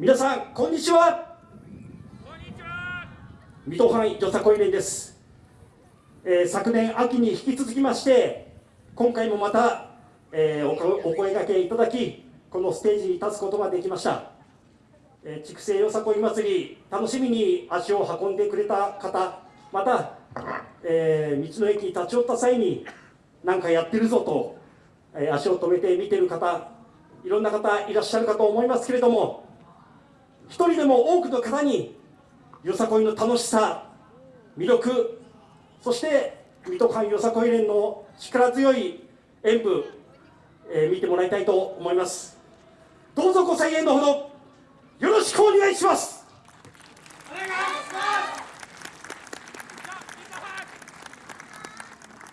皆さんこんにちは。水戸藩よさこい連です、えー、昨年秋に引き続きまして今回もまた、えー、お声がけいただきこのステージに立つことができました、えー、筑西よさこい祭り楽しみに足を運んでくれた方また、えー、道の駅に立ち寄った際に何かやってるぞと、えー、足を止めて見てる方いろんな方いらっしゃるかと思いますけれども一人でも多くの方によさこいの楽しさ魅力そして水戸藩よさこい連の力強い演舞、えー、見てもらいたいと思います。どうぞご声援のほどよろしくお願いします。お願いします。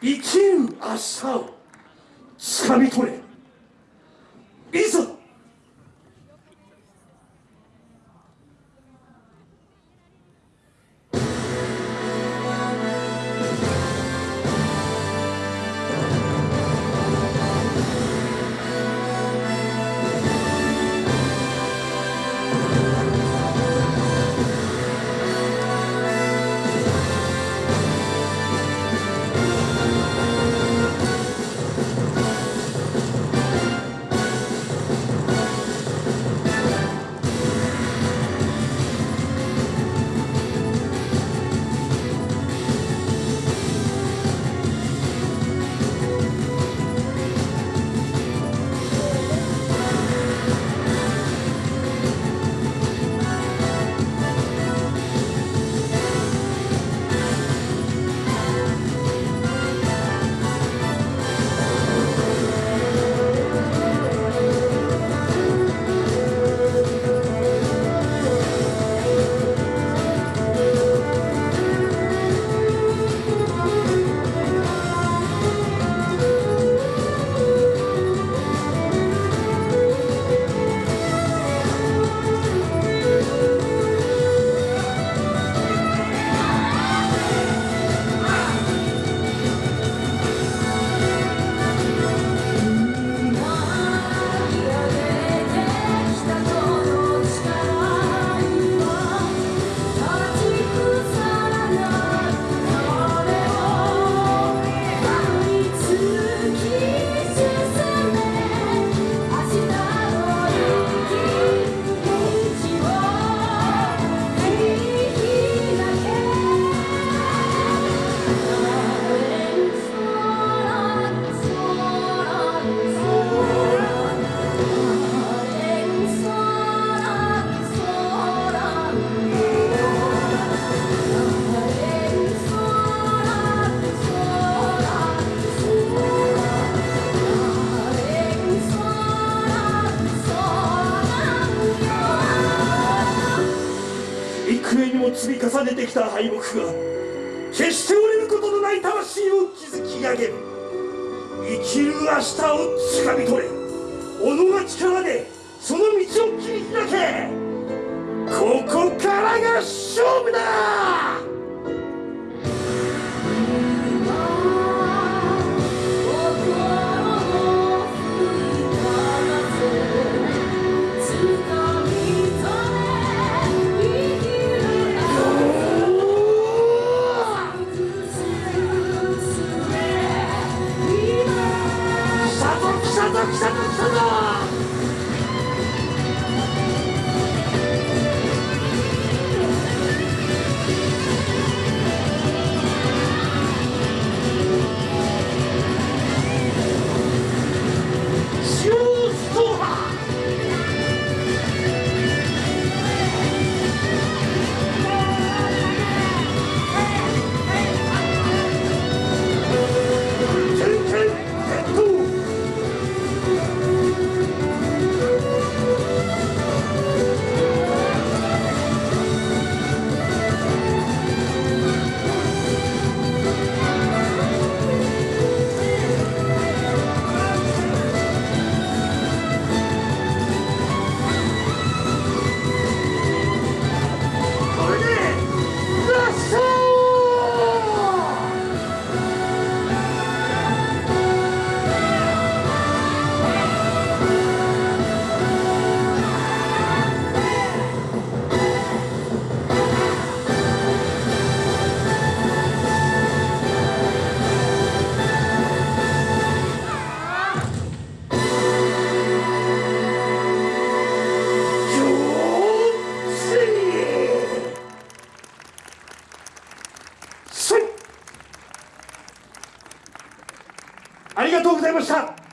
生きる明日をつかみ取れ。いざ積み重ねてきた敗北が決して折れることのない魂を築き上げる。生きる明日をつかみ取れ。己が力でその道を切り開け。ここからが勝負だありがとうございました。